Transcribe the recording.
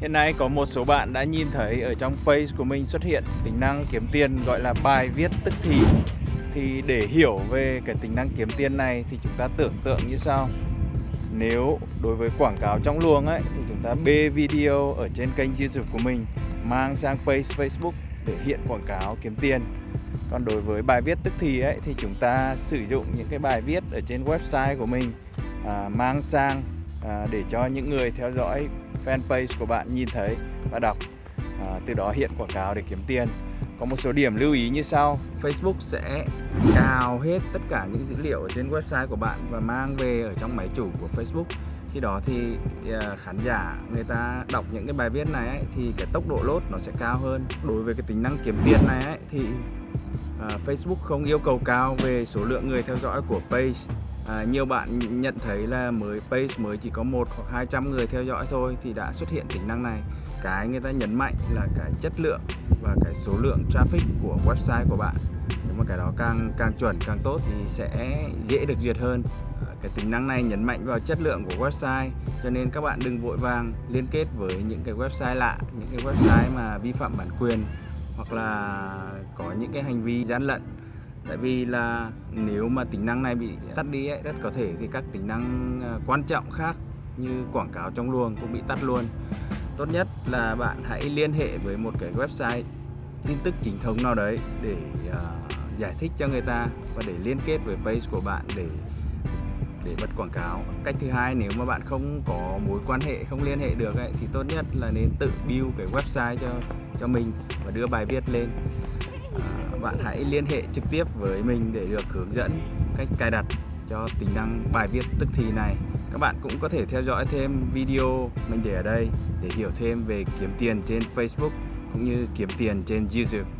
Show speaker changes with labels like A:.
A: Hiện nay có một số bạn đã nhìn thấy ở trong page của mình xuất hiện tính năng kiếm tiền gọi là bài viết tức thì. Thì để hiểu về cái tính năng kiếm tiền này thì chúng ta tưởng tượng như sau. Nếu đối với quảng cáo trong luồng ấy thì chúng ta bê video ở trên kênh YouTube của mình mang sang page Facebook để hiện quảng cáo kiếm tiền. Còn đối với bài viết tức thì ấy thì chúng ta sử dụng những cái bài viết ở trên website của mình à, mang sang à, để cho những người theo dõi fanpage của bạn nhìn thấy và đọc. À, từ đó hiện quảng cáo để kiếm tiền. Có một số điểm lưu ý như sau. Facebook sẽ cào hết tất cả những dữ liệu ở trên website của bạn và mang về ở trong máy chủ của Facebook. Khi đó thì à, khán giả người ta đọc những cái bài viết này ấy, thì cái tốc độ lốt nó sẽ cao hơn. Đối với cái tính năng kiếm tiền này ấy, thì à, Facebook không yêu cầu cao về số lượng người theo dõi của page à, nhiều bạn nhận thấy là mới page mới chỉ có một hoặc 200 người theo dõi thôi thì đã xuất hiện tính năng này. Cái người ta nhấn mạnh là cái chất lượng và cái số lượng traffic của website của bạn. Nếu mà cái đó càng càng chuẩn càng tốt thì sẽ dễ được duyệt hơn. À, cái tính năng này nhấn mạnh vào chất lượng của website cho nên các bạn đừng vội vàng liên kết với những cái website lạ những cái website mà vi phạm bản quyền hoặc là có những cái hành vi gian lận tại vì là nếu mà tính năng này bị tắt đi ấy, rất có thể thì các tính năng à, quan trọng khác như quảng cáo trong luồng cũng bị tắt luôn. Tốt nhất là bạn hãy liên hệ với một cái website tin tức chính thống nào đấy để uh, giải thích cho người ta và để liên kết với page của bạn để để bật quảng cáo. Cách thứ hai nếu mà bạn không có mối quan hệ không liên hệ được ấy, thì tốt nhất là nên tự build cái website cho cho mình và đưa bài viết lên bạn hãy liên hệ trực tiếp với mình để được hướng dẫn cách cài đặt cho tính năng bài viết tức thì này. Các bạn cũng có thể theo dõi thêm video mình để ở đây để hiểu thêm về kiếm tiền trên Facebook cũng như kiếm tiền trên YouTube.